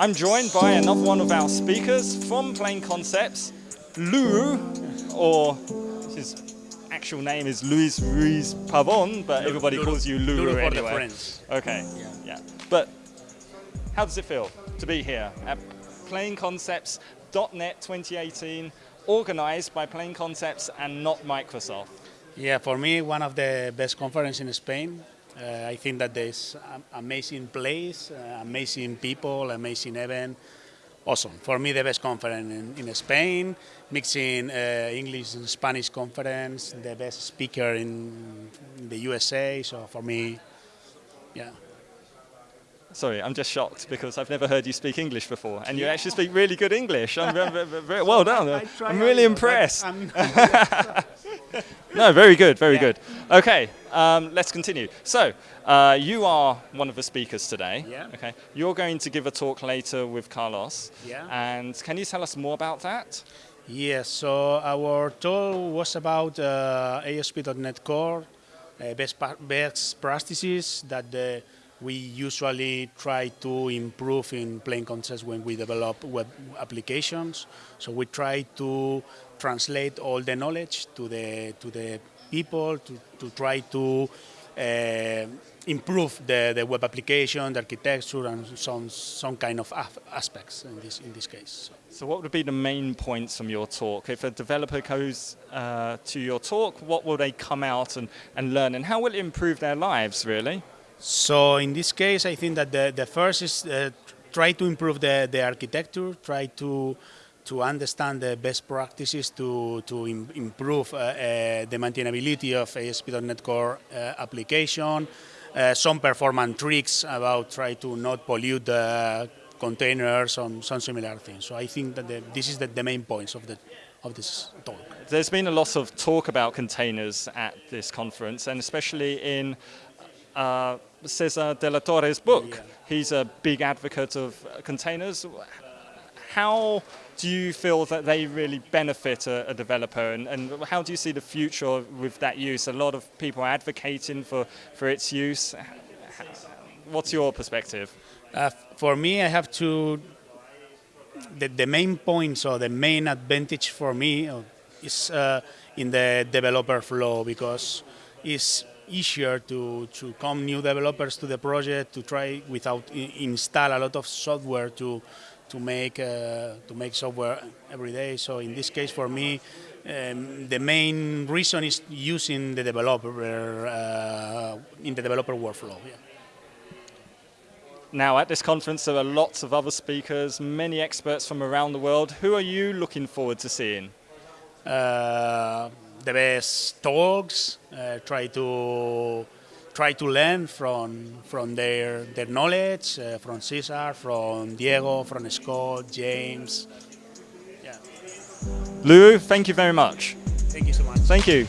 I'm joined by another one of our speakers from Plain Concepts, Lou, or his actual name is Luis Ruiz Pavon, but everybody calls you Lulu anyway. Okay, yeah. yeah. But how does it feel to be here at Plain Concepts.net 2018, organized by Plain Concepts and not Microsoft? Yeah, for me, one of the best conferences in Spain. Uh, I think that there's an amazing place, uh, amazing people, amazing event. Awesome. For me, the best conference in, in Spain, mixing uh, English and Spanish conference, the best speaker in, in the USA. So for me, yeah. Sorry, I'm just shocked because I've never heard you speak English before, and you actually speak really good English. I'm well done. I'm really impressed. No, very good, very yeah. good. Okay, um, let's continue. So, uh, you are one of the speakers today. Yeah. Okay. You're going to give a talk later with Carlos. Yeah. And can you tell us more about that? Yes. So our talk was about uh, ASP.NET Core, uh, best best practices that the we usually try to improve in plain Concepts when we develop web applications. So we try to translate all the knowledge to the to the people to, to try to uh, improve the, the web application, the architecture, and some some kind of aspects in this in this case. So. so what would be the main points from your talk? If a developer goes uh, to your talk, what will they come out and, and learn, and how will it improve their lives, really? So in this case, I think that the, the first is uh, try to improve the, the architecture, try to to understand the best practices to, to Im improve uh, uh, the maintainability of ASP.NET Core uh, application, uh, some performance tricks about try to not pollute the containers, some, some similar things. So I think that the, this is the, the main points of the of this talk. There's been a lot of talk about containers at this conference, and especially in uh, Cesar de la Torre's book. Yeah. He's a big advocate of containers. How do you feel that they really benefit a, a developer and, and, how do you see the future with that use? A lot of people are advocating for, for its use. What's your perspective? Uh, for me, I have to, the, the main points or the main advantage for me uh, is uh, in the developer flow because it's easier to, to come new developers to the project to try without install a lot of software to to make uh, to make software every day. So in this case, for me, um, the main reason is using the developer uh, in the developer workflow. Yeah. Now, at this conference, there are lots of other speakers, many experts from around the world. Who are you looking forward to seeing? Uh, the best talks, uh, try to try to learn from from their their knowledge, uh, from Cesar, from Diego, from Scott, James. Yeah. Lou, thank you very much. Thank you so much. Thank you.